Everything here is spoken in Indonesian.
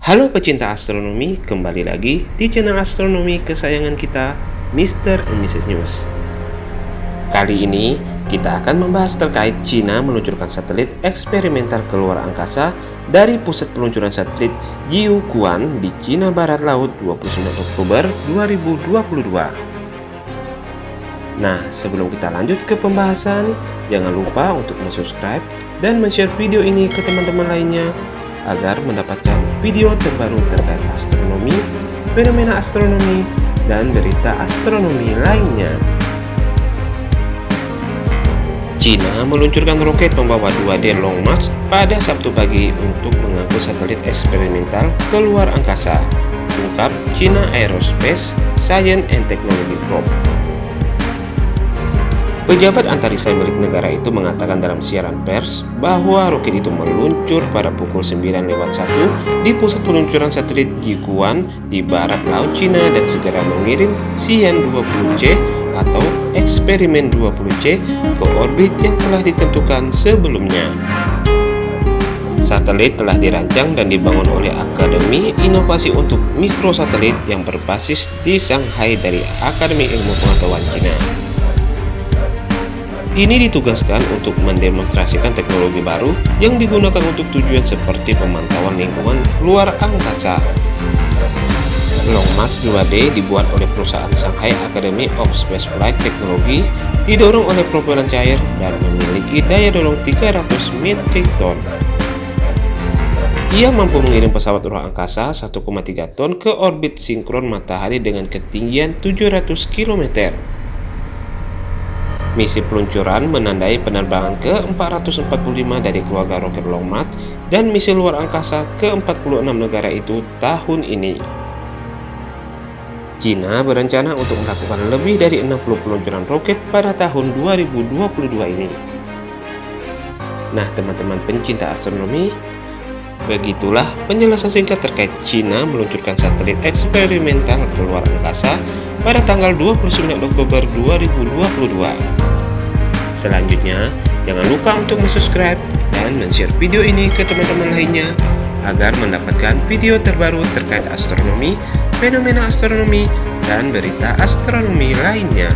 Halo pecinta astronomi, kembali lagi di channel astronomi kesayangan kita, Mr. and Mrs. News. Kali ini, kita akan membahas terkait Cina meluncurkan satelit eksperimental ke luar angkasa dari pusat peluncuran satelit Jiuquan di Cina Barat Laut 29 Oktober 2022. Nah, sebelum kita lanjut ke pembahasan, jangan lupa untuk subscribe dan share video ini ke teman-teman lainnya agar mendapatkan video terbaru terkait astronomi, fenomena astronomi, dan berita astronomi lainnya. China meluncurkan roket pembawa 2D Long March pada Sabtu pagi untuk mengangkut satelit eksperimental ke luar angkasa, ungkap China Aerospace Science and Technology Probe. Pejabat antariksa milik negara itu mengatakan dalam siaran pers bahwa roket itu meluncur pada pukul 9 lewat 1 di pusat peluncuran satelit Jiuquan di barat laut Cina dan segera mengirim Xian 20C atau eksperimen 20C ke orbit yang telah ditentukan sebelumnya. Satelit telah dirancang dan dibangun oleh Akademi Inovasi untuk Mikrosatelit yang berbasis di Shanghai dari Akademi Ilmu Pengetahuan Cina. Ini ditugaskan untuk mendemonstrasikan teknologi baru yang digunakan untuk tujuan seperti pemantauan lingkungan luar angkasa. Long March 2D dibuat oleh perusahaan Shanghai Academy of Spaceflight Technology, didorong oleh propelan cair dan memiliki daya dorong 300 metrik ton. Ia mampu mengirim pesawat ruang angkasa 1,3 ton ke orbit sinkron matahari dengan ketinggian 700 km. Misi peluncuran menandai penerbangan ke-445 dari keluarga roket Long March dan misi luar angkasa ke-46 negara itu tahun ini. China berencana untuk melakukan lebih dari 60 peluncuran roket pada tahun 2022 ini. Nah teman-teman pencinta astronomi, begitulah penjelasan singkat terkait China meluncurkan satelit eksperimental ke luar angkasa pada tanggal 29 Oktober 2022. Selanjutnya, jangan lupa untuk subscribe dan share video ini ke teman-teman lainnya agar mendapatkan video terbaru terkait astronomi, fenomena astronomi, dan berita astronomi lainnya.